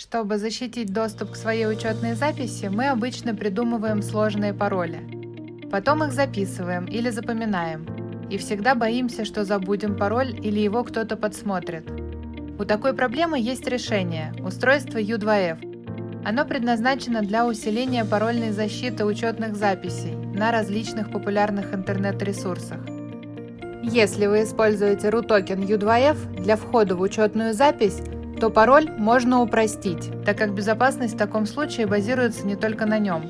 Чтобы защитить доступ к своей учетной записи, мы обычно придумываем сложные пароли. Потом их записываем или запоминаем. И всегда боимся, что забудем пароль или его кто-то подсмотрит. У такой проблемы есть решение – устройство U2F. Оно предназначено для усиления парольной защиты учетных записей на различных популярных интернет-ресурсах. Если вы используете RUTOKEN U2F для входа в учетную запись, то пароль можно упростить, так как безопасность в таком случае базируется не только на нем.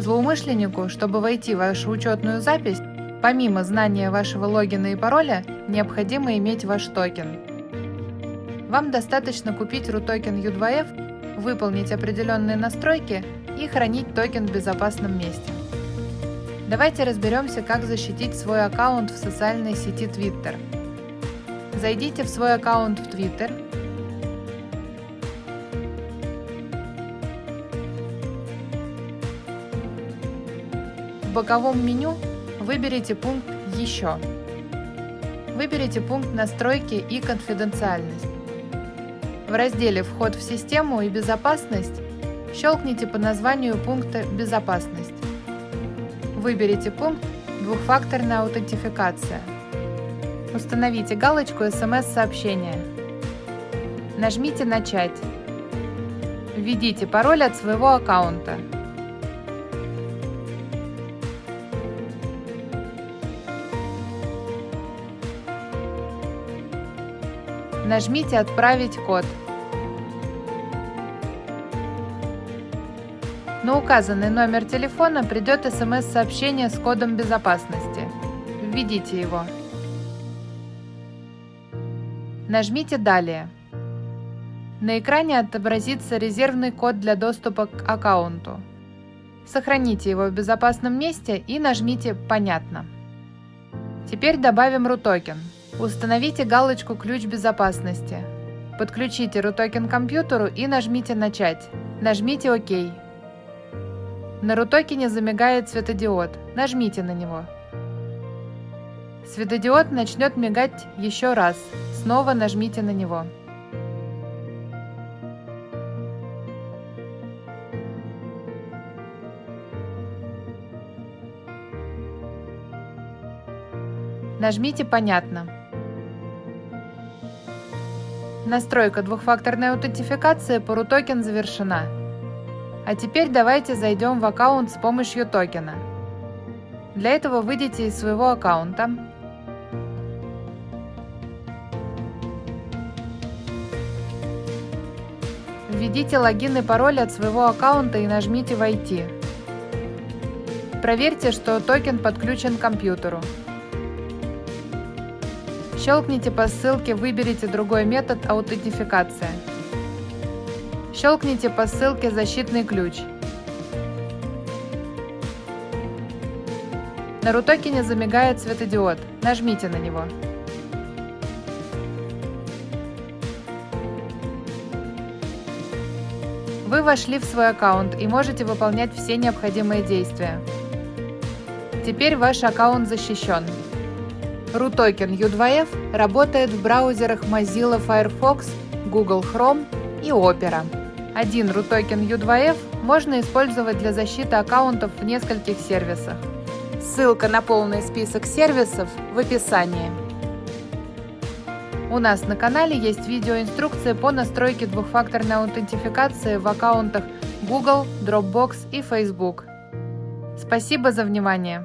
Злоумышленнику, чтобы войти в вашу учетную запись, помимо знания вашего логина и пароля, необходимо иметь ваш токен. Вам достаточно купить RUTOKEN U2F, выполнить определенные настройки и хранить токен в безопасном месте. Давайте разберемся, как защитить свой аккаунт в социальной сети Twitter. Зайдите в свой аккаунт в Twitter. Боковом меню выберите пункт «Еще». Выберите пункт «Настройки и конфиденциальность». В разделе «Вход в систему и безопасность» щелкните по названию пункта «Безопасность». Выберите пункт «Двухфакторная аутентификация». Установите галочку «СМС-сообщение». Нажмите «Начать». Введите пароль от своего аккаунта. Нажмите «Отправить код». На указанный номер телефона придет смс-сообщение с кодом безопасности. Введите его. Нажмите «Далее». На экране отобразится резервный код для доступа к аккаунту. Сохраните его в безопасном месте и нажмите «Понятно». Теперь добавим RUTOKEN. Установите галочку «Ключ безопасности». Подключите RUTOKEN к компьютеру и нажмите «Начать». Нажмите «Ок». На RUTOKEN замигает светодиод. Нажмите на него. Светодиод начнет мигать еще раз. Снова нажмите на него. Нажмите «Понятно». Настройка двухфакторной аутентификации по RUTOKEN завершена. А теперь давайте зайдем в аккаунт с помощью токена. Для этого выйдите из своего аккаунта. Введите логин и пароль от своего аккаунта и нажмите «Войти». Проверьте, что токен подключен к компьютеру. Щелкните по ссылке «Выберите другой метод аутентификации». Щелкните по ссылке «Защитный ключ». На рутокене замигает светодиод. Нажмите на него. Вы вошли в свой аккаунт и можете выполнять все необходимые действия. Теперь ваш аккаунт защищен. RUTOKEN U2F работает в браузерах Mozilla Firefox, Google Chrome и Opera. Один RUTOKEN U2F можно использовать для защиты аккаунтов в нескольких сервисах. Ссылка на полный список сервисов в описании. У нас на канале есть видеоинструкция по настройке двухфакторной аутентификации в аккаунтах Google, Dropbox и Facebook. Спасибо за внимание!